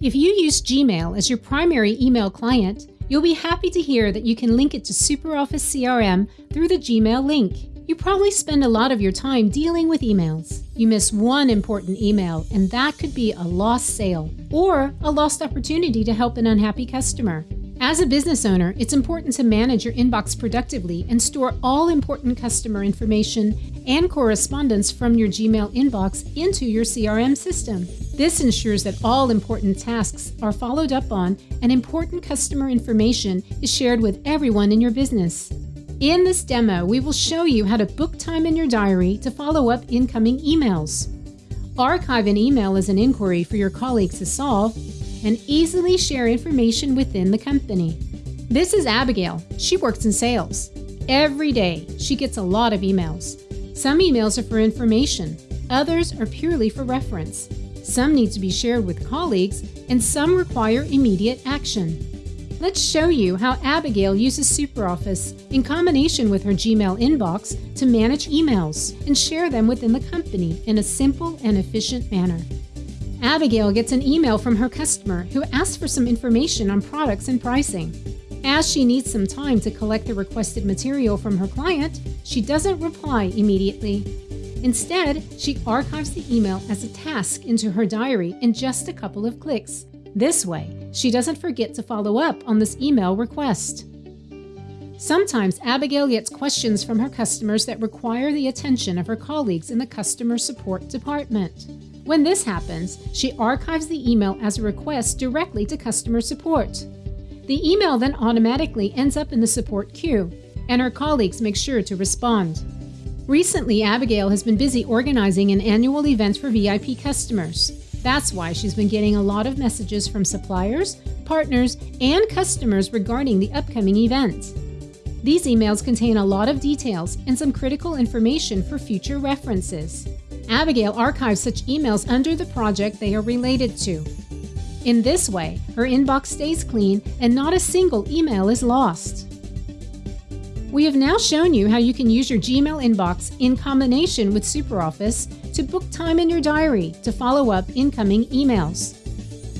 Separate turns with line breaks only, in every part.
If you use Gmail as your primary email client, you'll be happy to hear that you can link it to SuperOffice CRM through the Gmail link. You probably spend a lot of your time dealing with emails. You miss one important email, and that could be a lost sale or a lost opportunity to help an unhappy customer. As a business owner, it's important to manage your inbox productively and store all important customer information and correspondence from your Gmail inbox into your CRM system. This ensures that all important tasks are followed up on and important customer information is shared with everyone in your business. In this demo, we will show you how to book time in your diary to follow up incoming emails. Archive an email as an inquiry for your colleagues to solve and easily share information within the company. This is Abigail. She works in sales. Every day, she gets a lot of emails. Some emails are for information, others are purely for reference. Some need to be shared with colleagues, and some require immediate action. Let's show you how Abigail uses SuperOffice in combination with her Gmail inbox to manage emails and share them within the company in a simple and efficient manner. Abigail gets an email from her customer who asks for some information on products and pricing. As she needs some time to collect the requested material from her client, she doesn't reply immediately. Instead, she archives the email as a task into her diary in just a couple of clicks. This way, she doesn't forget to follow up on this email request. Sometimes Abigail gets questions from her customers that require the attention of her colleagues in the customer support department. When this happens, she archives the email as a request directly to customer support. The email then automatically ends up in the support queue, and her colleagues make sure to respond. Recently, Abigail has been busy organizing an annual event for VIP customers. That's why she's been getting a lot of messages from suppliers, partners, and customers regarding the upcoming event. These emails contain a lot of details and some critical information for future references. Abigail archives such emails under the project they are related to. In this way, her inbox stays clean and not a single email is lost. We have now shown you how you can use your Gmail inbox in combination with SuperOffice to book time in your diary to follow up incoming emails.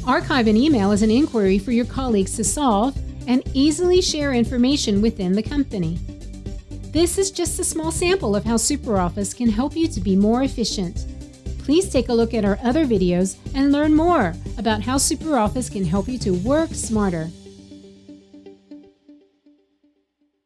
Archive an email as an inquiry for your colleagues to solve and easily share information within the company. This is just a small sample of how SuperOffice can help you to be more efficient. Please take a look at our other videos and learn more about how SuperOffice can help you to work smarter.